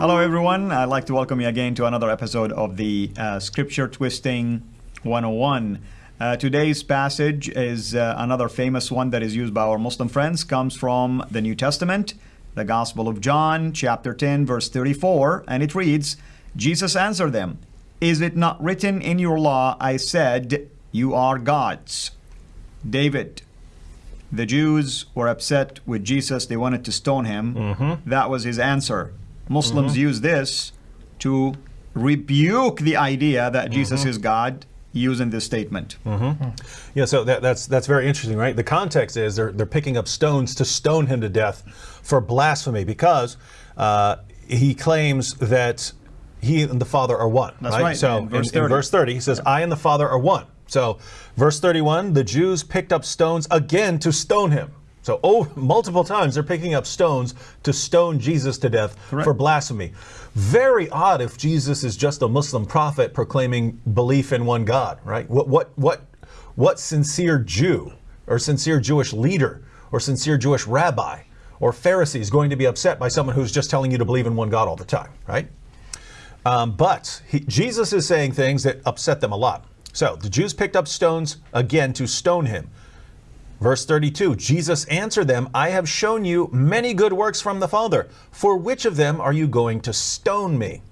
Hello, everyone. I'd like to welcome you again to another episode of the uh, Scripture Twisting 101. Uh, today's passage is uh, another famous one that is used by our Muslim friends, comes from the New Testament, the Gospel of John, chapter 10, verse 34, and it reads Jesus answered them, Is it not written in your law, I said, You are gods? David, the Jews were upset with Jesus. They wanted to stone him. That was his answer. Muslims mm-hmm. use this to rebuke the idea that mm-hmm. Jesus is God using this statement. Mm-hmm. Hmm. Yeah, so that, that's that's very interesting, right? The context is they're they're picking up stones to stone him to death for blasphemy because uh, he claims that he and the Father are one. That's right, So in verse in, in verse 30, he says, "I and the Father are one." So verse 31, the Jews picked up stones again to stone him. So oh, multiple times they're picking up stones to stone Jesus to death for blasphemy. Very odd if Jesus is just a Muslim prophet proclaiming belief in one God, right? What what what what sincere Jew or sincere Jewish leader or sincere Jewish rabbi or Pharisee is going to be upset by someone who's just telling you to believe in one God all the time, right? Um, but he, Jesus is saying things that upset them a lot. So the Jews picked up stones again to stone him. Verse 32 Jesus answered them, I have shown you many good works from the Father. For which of them are you going to stone me?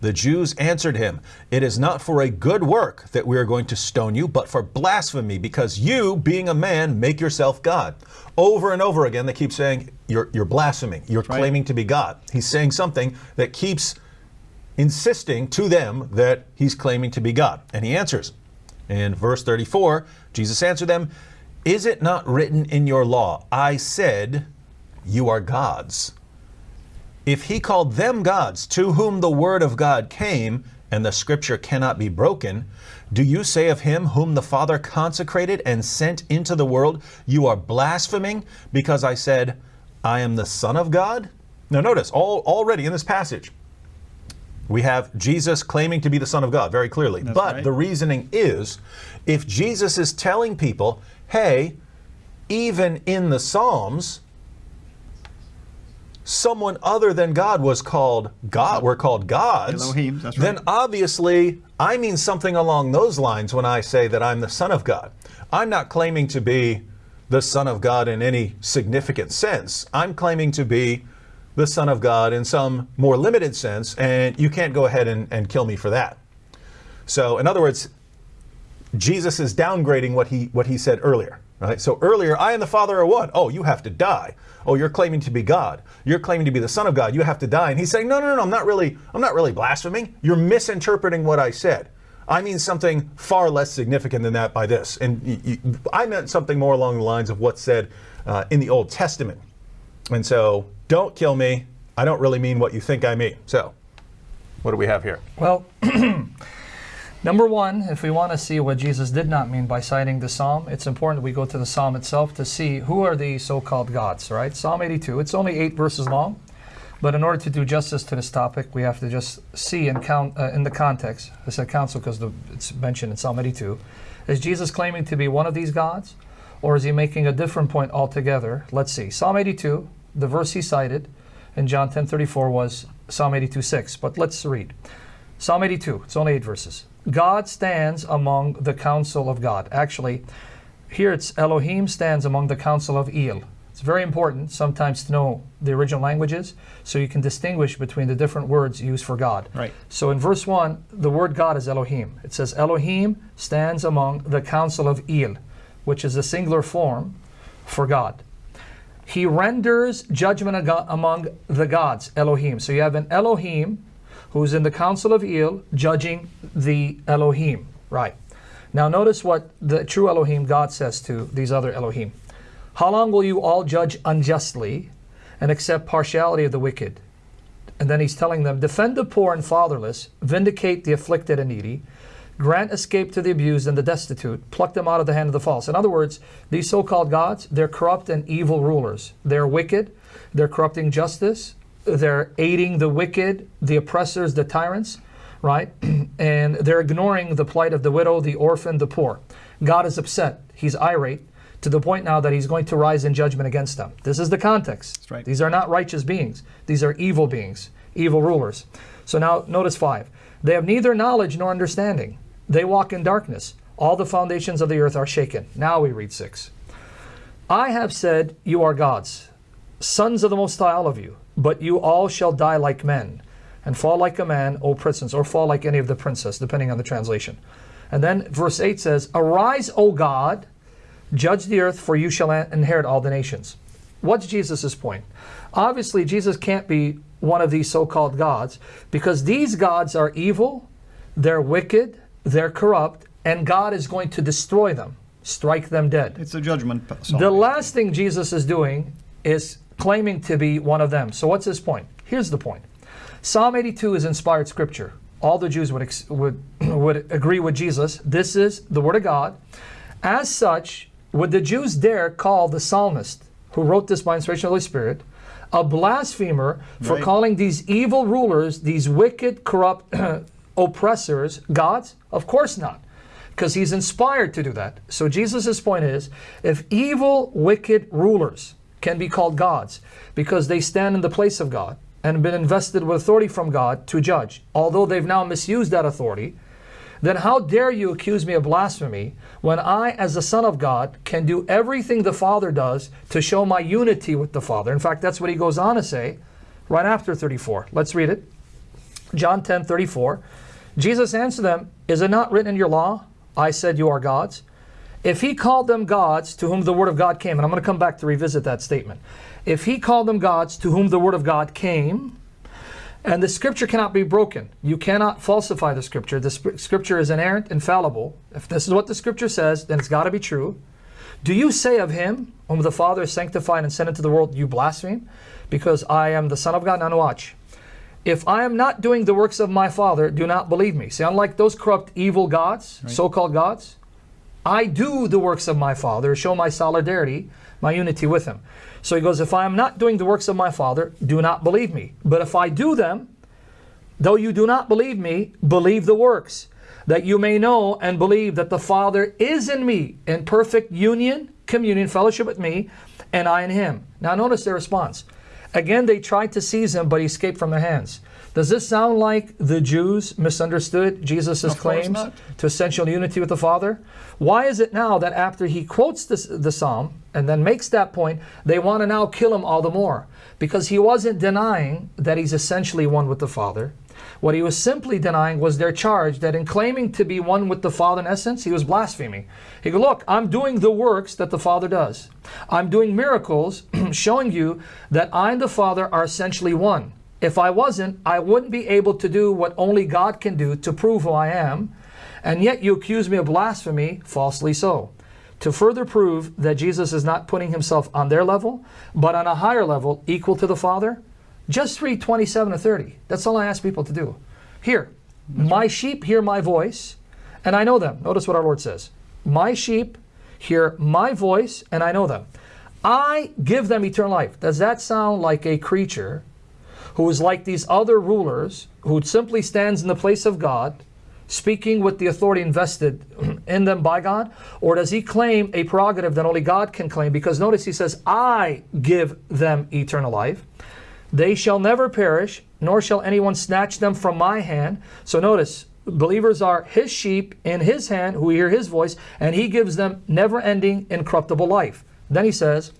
The Jews answered him, It is not for a good work that we are going to stone you, but for blasphemy, because you, being a man, make yourself God. Over and over again, they keep saying, You're, you're blaspheming. You're right. claiming to be God. He's saying something that keeps insisting to them that he's claiming to be God. And he answers. In verse 34, Jesus answered them, Is it not written in your law, I said, You are gods? If he called them gods, to whom the word of God came, and the scripture cannot be broken, do you say of him whom the Father consecrated and sent into the world, You are blaspheming because I said, I am the Son of God? Now, notice, all, already in this passage, we have Jesus claiming to be the Son of God very clearly. but right. the reasoning is if Jesus is telling people, hey, even in the Psalms, someone other than God was called God, we're called gods, Elohim, that's then obviously I mean something along those lines when I say that I'm the Son of God. I'm not claiming to be the Son of God in any significant sense. I'm claiming to be the Son of God in some more limited sense, and you can't go ahead and, and kill me for that. So, in other words, Jesus is downgrading what he what he said earlier. Right? So earlier, I and the Father are one. Oh, you have to die. Oh, you're claiming to be God. You're claiming to be the Son of God. You have to die. And he's saying, no, no, no, I'm not really, I'm not really blaspheming. You're misinterpreting what I said. I mean something far less significant than that by this. And I meant something more along the lines of what's said uh, in the Old Testament. And so, don't kill me. I don't really mean what you think I mean. So, what do we have here? Well, number one, if we want to see what Jesus did not mean by citing the psalm, it's important that we go to the psalm itself to see who are the so-called gods, right? Psalm 82. It's only eight verses long, but in order to do justice to this topic, we have to just see and count uh, in the context. I said council because it's mentioned in Psalm 82. Is Jesus claiming to be one of these gods, or is he making a different point altogether? Let's see. Psalm 82, the verse he cited in John 10:34 was Psalm 82 6. But let's read. Psalm 82, it's only eight verses. God stands among the council of God. Actually, here it's Elohim stands among the council of El. It's very important sometimes to know the original languages so you can distinguish between the different words used for God. Right. So in verse 1, the word God is Elohim. It says, Elohim stands among the council of El, which is a singular form for God. He renders judgment among the gods, Elohim. So you have an Elohim who's in the council of El judging the Elohim. Right. Now notice what the true Elohim, God, says to these other Elohim. How long will you all judge unjustly and accept partiality of the wicked? And then he's telling them, defend the poor and fatherless, vindicate the afflicted and needy, grant escape to the abused and the destitute, pluck them out of the hand of the false. In other words, these so called gods, they're corrupt and evil rulers. They're wicked, they're corrupting justice, they're aiding the wicked, the oppressors, the tyrants, right? and they're ignoring the plight of the widow, the orphan, the poor. God is upset, he's irate. To the point now that he's going to rise in judgment against them. This is the context. right. These are not righteous beings. These are evil beings. evil rulers. So now notice 5. They have neither knowledge nor understanding. They walk in darkness. All the foundations of the earth are shaken. Now we read 6. I have said, You are gods, sons of the Most High, all of you, but you all shall die like men, and fall like a man, O princes, or fall like any of the princes, depending on the translation. And then verse 8 says, Arise, O God, judge the earth, for you shall inherit all the nations. What's Jesus' point? Obviously, Jesus can't be one of these so called gods because these gods are evil, they're wicked, they're corrupt, and God is going to destroy them, strike them dead. It's a judgment. Song. The last thing Jesus is doing is claiming to be one of them. So, what's his point? Here's the point Psalm 82 is inspired scripture. All the Jews would, would, would agree with Jesus. This is the Word of God. As such, would the Jews dare call the psalmist who wrote this by inspiration of the Holy Spirit a blasphemer for right. calling these evil rulers, these wicked, corrupt oppressors, gods? Of course not, because he's inspired to do that. So Jesus' point is if evil, wicked rulers can be called gods because they stand in the place of God and have been invested with authority from God to judge, although they've now misused that authority, then how dare you accuse me of blasphemy when I, as the Son of God, can do everything the Father does to show my unity with the Father? In fact, that's what he goes on to say right after 34. Let's read it. John 10 34. Jesus answered them, Is it not written in your law, I said you are gods? If he called them gods to whom the word of God came, and I'm going to come back to revisit that statement. If he called them gods to whom the word of God came, and the scripture cannot be broken. You cannot falsify the scripture. The scripture is inerrant, infallible. If this is what the scripture says, then it's got to be true. Do you say of him, whom the Father sanctified and sent into the world, you blaspheme? Because I am the Son of God? Now watch. If I am not doing the works of my Father, do not believe me. See, unlike those corrupt, evil gods, right. so-called gods, I do the works of my Father, show my solidarity, my unity with him. So he goes, If I am not doing the works of my Father, do not believe me. But if I do them, though you do not believe me, believe the works, that you may know and believe that the Father is in me in perfect union, communion, fellowship with me, and I in him. Now notice their response. Again, they tried to seize him, but he escaped from their hands. Does this sound like the Jews misunderstood Jesus' claims to essential unity with the Father? Why is it now that after he quotes this, the psalm and then makes that point, they want to now kill him all the more? Because he wasn't denying that he's essentially one with the Father. What he was simply denying was their charge that in claiming to be one with the Father in essence, he was blaspheming. He go, look, I'm doing the works that the Father does. I'm doing miracles showing you that I and the Father are essentially one. If I wasn't, I wouldn't be able to do what only God can do to prove who I am. And yet you accuse me of blasphemy, falsely so. To further prove that Jesus is not putting himself on their level, but on a higher level, equal to the Father, just read 27 to 30. That's all I ask people to do. Here, my sheep hear my voice, and I know them. Notice what our Lord says. My sheep hear my voice, and I know them. I give them eternal life. Does that sound like a creature who is like these other rulers, who simply stands in the place of God, speaking with the authority invested in them by God? Or does he claim a prerogative that only God can claim? Because notice he says, I give them eternal life. They shall never perish, nor shall anyone snatch them from my hand. So notice, believers are his sheep in his hand who hear his voice, and he gives them never ending, incorruptible life. Then he says,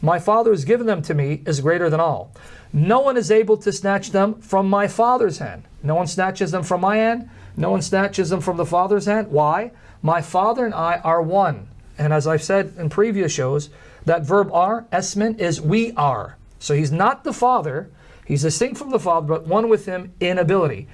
My Father has given them to me is greater than all. No one is able to snatch them from my Father's hand. No one snatches them from my hand. No one snatches them from the Father's hand. Why? My Father and I are one. And as I've said in previous shows, that verb are, esmen, is we are. So he's not the Father. He's distinct from the Father, but one with him in ability.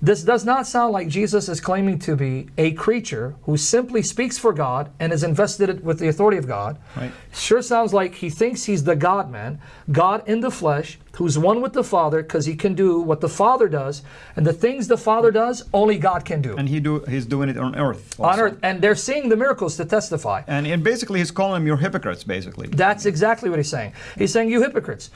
This does not sound like Jesus is claiming to be a creature who simply speaks for God and is invested with the authority of God. Right. Sure sounds like he thinks he's the God man, God in the flesh, who's one with the Father because he can do what the Father does. And the things the Father does, only God can do. And he do he's doing it on earth. Also. On earth. And they're seeing the miracles to testify. And, and basically he's calling them your hypocrites, basically. That's exactly what he's saying. He's saying, You hypocrites.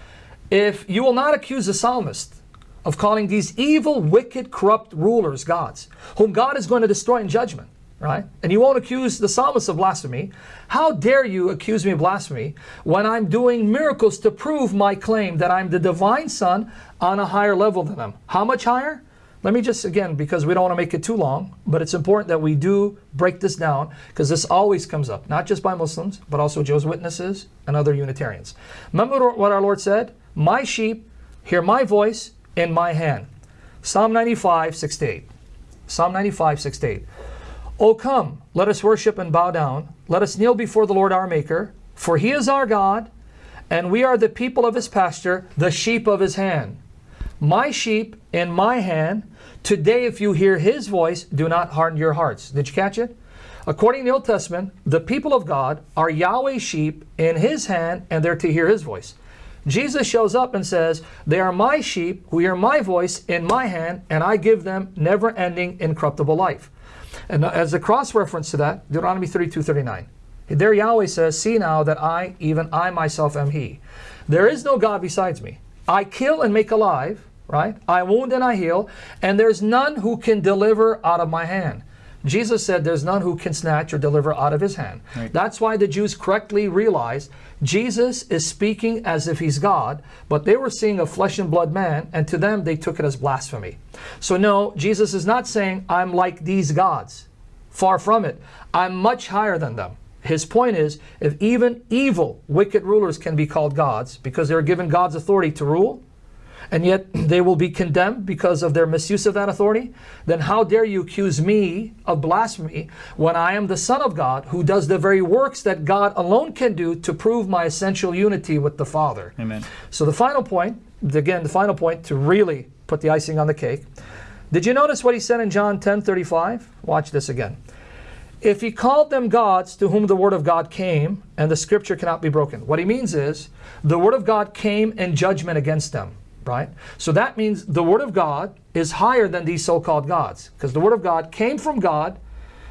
If you will not accuse the psalmist of calling these evil, wicked, corrupt rulers gods, whom God is going to destroy in judgment. right? And you won't accuse the psalmist of blasphemy. How dare you accuse me of blasphemy when I'm doing miracles to prove my claim that I'm the divine son on a higher level than them? How much higher? Let me just, again, because we don't want to make it too long, but it's important that we do break this down because this always comes up, not just by Muslims, but also Jehovah's Witnesses and other Unitarians. Remember what our Lord said? My sheep hear my voice in my hand. Psalm 95, 6 to 8. Psalm 95, 6 to 8. O come, let us worship and bow down. Let us kneel before the Lord our Maker, for he is our God, and we are the people of his pasture, the sheep of his hand. My sheep in my hand. Today, if you hear his voice, do not harden your hearts. Did you catch it? According to the Old Testament, the people of God are Yahweh's sheep in his hand, and they're to hear his voice. Jesus shows up and says, They are my sheep who hear my voice in my hand, and I give them never ending, incorruptible life. And as a cross reference to that, Deuteronomy 32 39. There Yahweh says, See now that I, even I myself, am He. There is no God besides me. I kill and make alive, right? I wound and I heal, and there's none who can deliver out of my hand. Jesus said there's none who can snatch or deliver out of his hand. Right. That's why the Jews correctly realized Jesus is speaking as if he's God, but they were seeing a flesh and blood man, and to them they took it as blasphemy. So, no, Jesus is not saying, I'm like these gods. Far from it. I'm much higher than them. His point is, if even evil, wicked rulers can be called gods because they're given God's authority to rule, and yet they will be condemned because of their misuse of that authority, then how dare you accuse me of blasphemy when I am the Son of God who does the very works that God alone can do to prove my essential unity with the Father? Amen. So the final point, again, the final point to really put the icing on the cake. Did you notice what he said in John 10 35? Watch this again. If he called them gods to whom the word of God came, and the scripture cannot be broken. What he means is the word of God came in judgment against them right? So that means the Word of God is higher than these so called gods because the Word of God came from God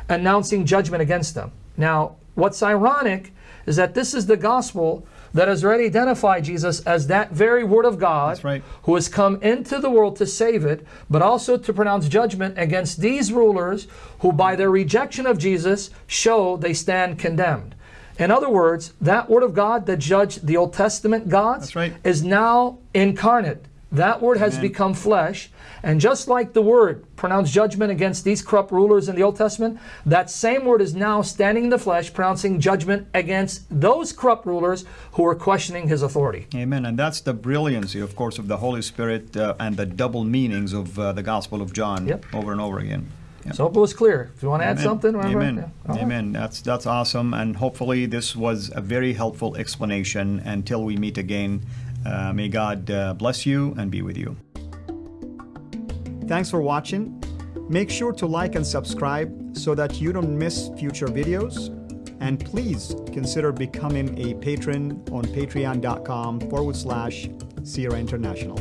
announcing judgment against them. Now, what's ironic is that this is the gospel that has already identified Jesus as that very Word of God right. who has come into the world to save it, but also to pronounce judgment against these rulers who, by their rejection of Jesus, show they stand condemned. In other words, that word of God that judged the Old Testament gods right. is now incarnate. That word has Amen. become flesh. And just like the word pronounced judgment against these corrupt rulers in the Old Testament, that same word is now standing in the flesh, pronouncing judgment against those corrupt rulers who are questioning his authority. Amen. And that's the brilliancy, of course, of the Holy Spirit uh, and the double meanings of uh, the Gospel of John yep. over and over again. Yeah. So hope it was clear. If you want to Amen. add something, remember? Amen. Yeah. Amen. Right. That's that's awesome, and hopefully this was a very helpful explanation. Until we meet again, uh, may God uh, bless you and be with you. Thanks for watching. Make sure to like and subscribe so that you don't miss future videos. And please consider becoming a patron on patreon.com forward slash Sierra International.